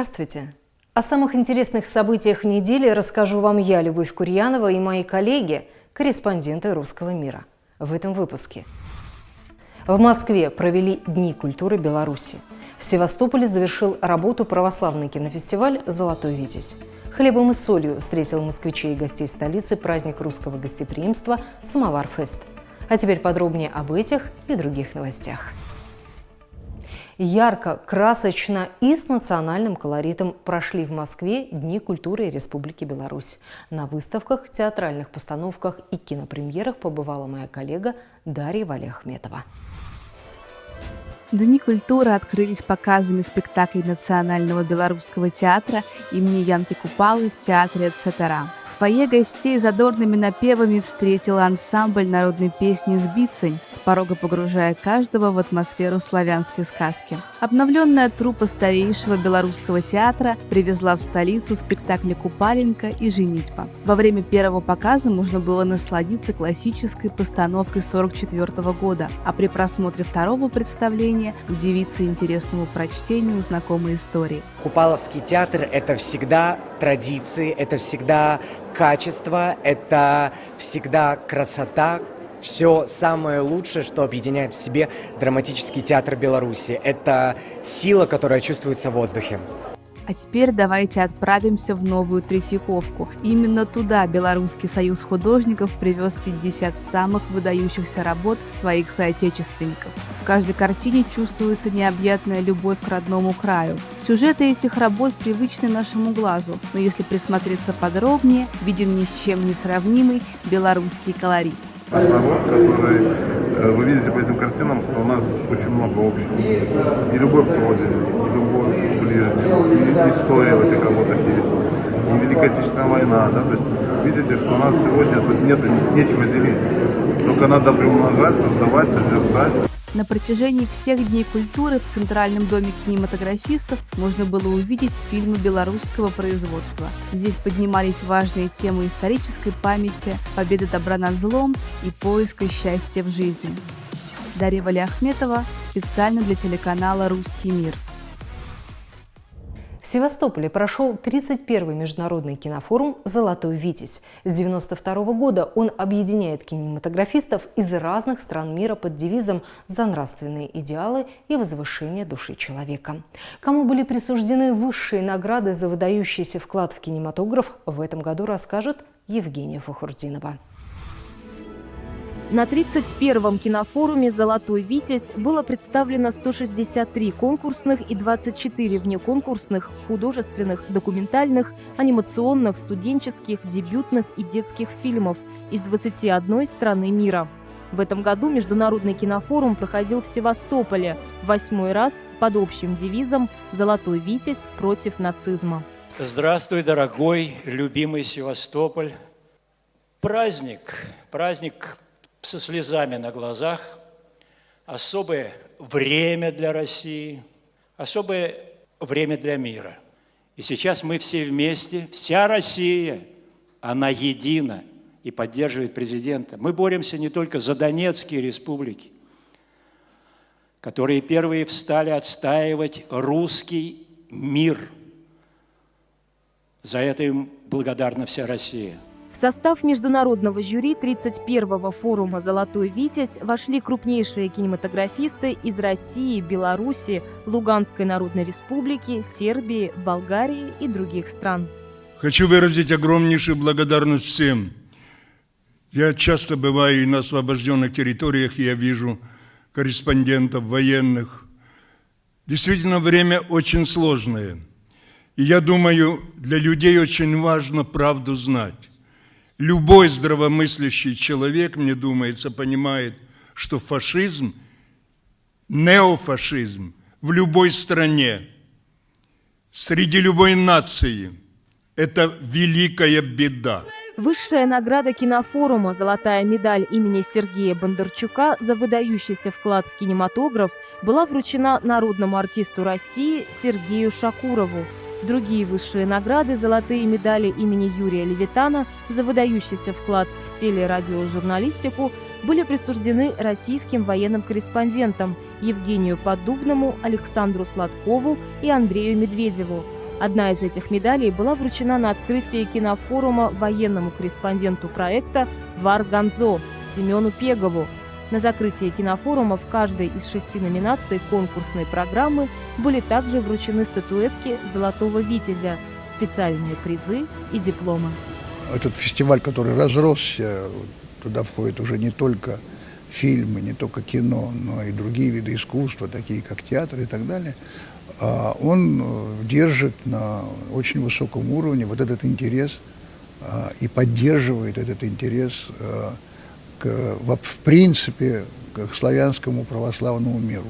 Здравствуйте! О самых интересных событиях недели расскажу вам я, Любовь Курьянова, и мои коллеги, корреспонденты «Русского мира» в этом выпуске. В Москве провели Дни культуры Беларуси. В Севастополе завершил работу православный кинофестиваль «Золотой Витязь». Хлебом и солью встретил москвичей и гостей столицы праздник русского гостеприимства «Самовар-фест». А теперь подробнее об этих и других новостях. Ярко, красочно и с национальным колоритом прошли в Москве Дни культуры Республики Беларусь. На выставках, театральных постановках и кинопремьерах побывала моя коллега Дарья Валиахметова. Дни культуры открылись показами спектаклей Национального белорусского театра имени Янки Купалы в театре «Эцетера» фойе гостей задорными напевами встретил ансамбль народной песни «Сбицень», с порога погружая каждого в атмосферу славянской сказки. Обновленная труппа старейшего белорусского театра привезла в столицу спектакли «Купаленко» и «Женитьба». Во время первого показа можно было насладиться классической постановкой 44 года, а при просмотре второго представления удивиться интересному прочтению знакомой истории. Купаловский театр – это всегда традиции, это всегда качество, это всегда красота, все самое лучшее, что объединяет в себе драматический театр Беларуси. Это сила, которая чувствуется в воздухе. А теперь давайте отправимся в новую Третьяковку. Именно туда Белорусский союз художников привез 50 самых выдающихся работ своих соотечественников. В каждой картине чувствуется необъятная любовь к родному краю. Сюжеты этих работ привычны нашему глазу, но если присмотреться подробнее, виден ни с чем не сравнимый белорусский колорит. Народ, который вы видите по этим картинам, что у нас очень много общего. И любовь к родине, и любовь к ближним, и история в этих работах есть. И Великая Отечественная война, да, то есть видите, что у нас сегодня тут нет, нечего делить. Только надо приумножать, создавать, созерцать. На протяжении всех дней культуры в Центральном доме кинематографистов можно было увидеть фильмы белорусского производства. Здесь поднимались важные темы исторической памяти, победы добра над злом и поиска счастья в жизни. Дарья Валиахметова специально для телеканала «Русский мир». В Севастополе прошел 31-й международный кинофорум «Золотой Витязь». С 1992 года он объединяет кинематографистов из разных стран мира под девизом «За нравственные идеалы и возвышение души человека». Кому были присуждены высшие награды за выдающийся вклад в кинематограф, в этом году расскажет Евгения Фахурдинова. На 31-м кинофоруме «Золотой Витязь» было представлено 163 конкурсных и 24 внеконкурсных, художественных, документальных, анимационных, студенческих, дебютных и детских фильмов из 21 страны мира. В этом году Международный кинофорум проходил в Севастополе, восьмой раз под общим девизом «Золотой Витязь против нацизма». Здравствуй, дорогой, любимый Севастополь. Праздник, праздник со слезами на глазах, особое время для России, особое время для мира. И сейчас мы все вместе, вся Россия, она едина и поддерживает президента. Мы боремся не только за Донецкие республики, которые первые встали отстаивать русский мир. За это им благодарна вся Россия. В состав международного жюри 31-го форума «Золотой Витязь» вошли крупнейшие кинематографисты из России, Беларуси, Луганской Народной Республики, Сербии, Болгарии и других стран. Хочу выразить огромнейшую благодарность всем. Я часто бываю и на освобожденных территориях, и я вижу корреспондентов, военных. Действительно, время очень сложное. И я думаю, для людей очень важно правду знать. Любой здравомыслящий человек, мне думается, понимает, что фашизм, неофашизм в любой стране, среди любой нации – это великая беда. Высшая награда кинофорума «Золотая медаль» имени Сергея Бондарчука за выдающийся вклад в кинематограф была вручена народному артисту России Сергею Шакурову. Другие высшие награды – золотые медали имени Юрия Левитана за выдающийся вклад в телерадиожурналистику были присуждены российским военным корреспондентам Евгению Поддубному, Александру Сладкову и Андрею Медведеву. Одна из этих медалей была вручена на открытии кинофорума военному корреспонденту проекта Вар Ганзо Семену Пегову. На закрытии кинофорума в каждой из шести номинаций конкурсной программы были также вручены статуэтки «Золотого витязя», специальные призы и дипломы. Этот фестиваль, который разросся, туда входят уже не только фильмы, не только кино, но и другие виды искусства, такие как театр и так далее, а он э, держит на очень высоком уровне вот этот интерес а, и поддерживает этот интерес э, к, в принципе к славянскому православному миру.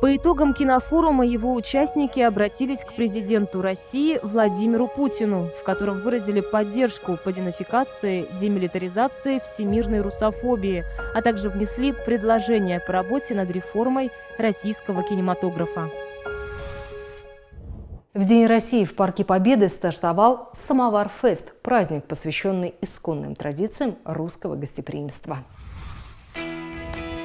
По итогам кинофорума его участники обратились к президенту России Владимиру Путину, в котором выразили поддержку по денацификации, демилитаризации, всемирной русофобии, а также внесли предложение по работе над реформой российского кинематографа. В День России в Парке Победы стартовал «Самовар-фест» – праздник, посвященный исконным традициям русского гостеприимства.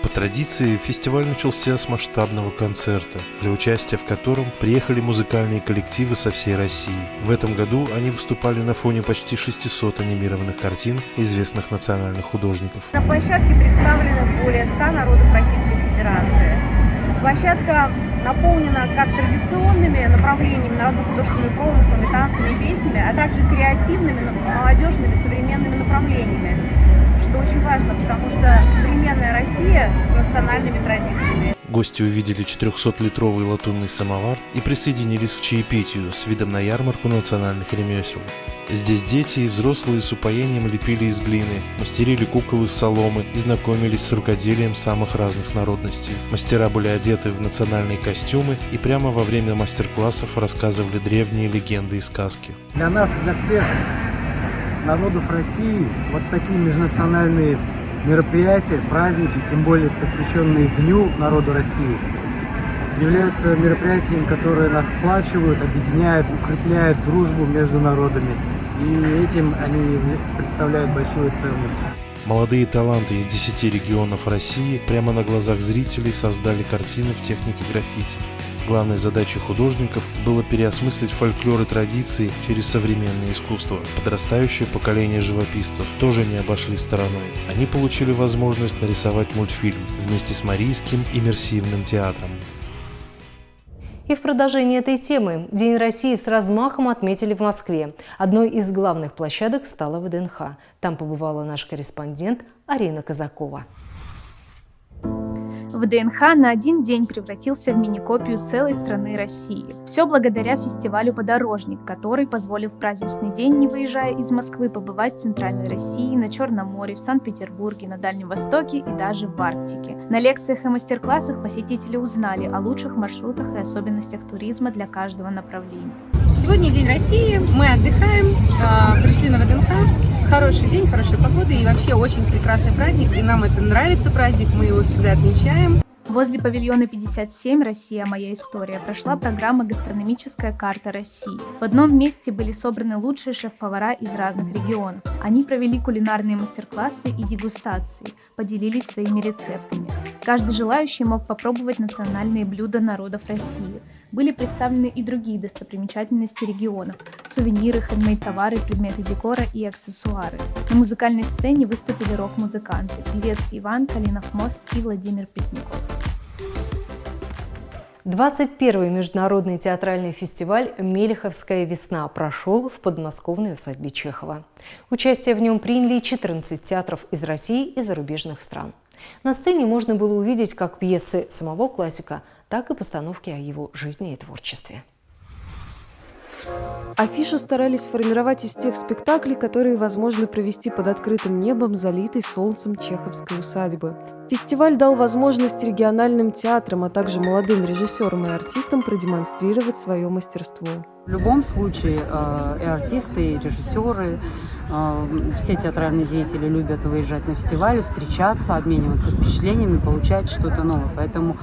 По традиции, фестиваль начался с масштабного концерта, для участия в котором приехали музыкальные коллективы со всей России. В этом году они выступали на фоне почти 600 анимированных картин известных национальных художников. На площадке представлены более 100 народов Российской Федерации. Площадка наполнена как традиционными направлениями народно-художественными промыслами, танцами и песнями, а также креативными, молодежными, современными направлениями что очень важно, потому что современная Россия с национальными традициями. Гости увидели 400-литровый латунный самовар и присоединились к чаепитию с видом на ярмарку национальных ремесел. Здесь дети и взрослые с упоением лепили из глины, мастерили кукол из соломы и знакомились с рукоделием самых разных народностей. Мастера были одеты в национальные костюмы и прямо во время мастер-классов рассказывали древние легенды и сказки. Для нас, для всех народов России вот такие межнациональные мероприятия, праздники, тем более посвященные Дню народу России, являются мероприятиями, которые нас сплачивают, объединяют, укрепляют дружбу между народами. И этим они представляют большую ценность. Молодые таланты из 10 регионов России прямо на глазах зрителей создали картины в технике граффити. Главной задачей художников было переосмыслить фольклор и традиции через современное искусство. Подрастающее поколение живописцев тоже не обошли стороной. Они получили возможность нарисовать мультфильм вместе с Марийским иммерсивным театром. И в продолжении этой темы День России с размахом отметили в Москве. Одной из главных площадок стала ВДНХ. Там побывала наш корреспондент Арина Казакова. ВДНХ на один день превратился в мини-копию целой страны России. Все благодаря фестивалю «Подорожник», который позволил в праздничный день, не выезжая из Москвы, побывать в Центральной России, на Черном море, в Санкт-Петербурге, на Дальнем Востоке и даже в Арктике. На лекциях и мастер-классах посетители узнали о лучших маршрутах и особенностях туризма для каждого направления. Сегодня День России, мы отдыхаем, а, пришли на ВДНХ, хороший день, хорошая погода и вообще очень прекрасный праздник. И нам это нравится праздник, мы его всегда отмечаем. Возле павильона 57 «Россия. Моя история» прошла программа «Гастрономическая карта России». В одном месте были собраны лучшие шеф-повара из разных регионов. Они провели кулинарные мастер-классы и дегустации, поделились своими рецептами. Каждый желающий мог попробовать национальные блюда народов России – были представлены и другие достопримечательности регионов – сувениры, хендмейд-товары, предметы декора и аксессуары. На музыкальной сцене выступили рок-музыканты – певец Иван Калинов Мост и Владимир Пресняков. 21-й международный театральный фестиваль «Мелеховская весна» прошел в подмосковной усадьбе Чехова. Участие в нем приняли 14 театров из России и зарубежных стран. На сцене можно было увидеть как пьесы самого классика, так и постановки о его жизни и творчестве. Афишу старались формировать из тех спектаклей, которые возможно провести под открытым небом, залитой солнцем чеховской усадьбы. Фестиваль дал возможность региональным театрам, а также молодым режиссерам и артистам продемонстрировать свое мастерство. В любом случае э, и артисты, и режиссеры, э, все театральные деятели любят выезжать на фестиваль, встречаться, обмениваться впечатлениями, получать что-то новое. Поэтому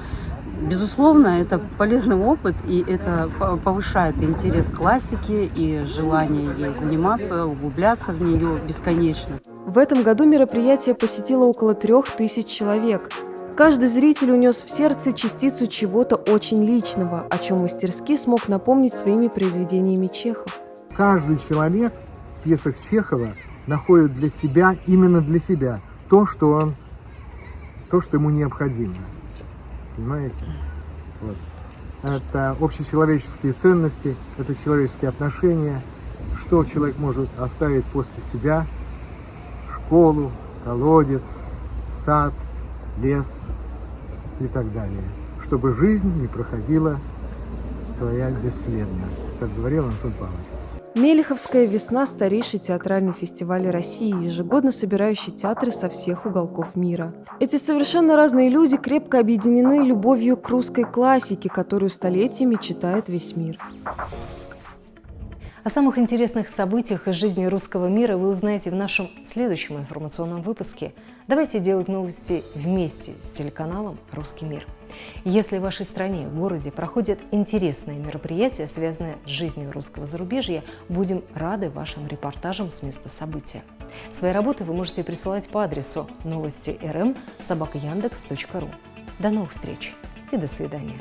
Безусловно, это полезный опыт, и это повышает интерес к классике и желание ей заниматься, углубляться в нее бесконечно. В этом году мероприятие посетило около трех тысяч человек. Каждый зритель унес в сердце частицу чего-то очень личного, о чем мастерски смог напомнить своими произведениями Чехов. Каждый человек в пьесах Чехова находит для себя, именно для себя, то, что он, то, что ему необходимо. Понимаете? Вот. Это общечеловеческие ценности, это человеческие отношения, что человек может оставить после себя, школу, колодец, сад, лес и так далее, чтобы жизнь не проходила твоя бесследно, как говорил Антон Павлович. Мелеховская весна – старейший театральный фестиваль России, ежегодно собирающий театры со всех уголков мира. Эти совершенно разные люди крепко объединены любовью к русской классике, которую столетиями читает весь мир. О самых интересных событиях из жизни русского мира вы узнаете в нашем следующем информационном выпуске. Давайте делать новости вместе с телеканалом «Русский мир». Если в вашей стране, городе проходят интересные мероприятия, связанные с жизнью русского зарубежья, будем рады вашим репортажам с места события. Свои работы вы можете присылать по адресу новости рм собакаяндекс.ру. До новых встреч и до свидания.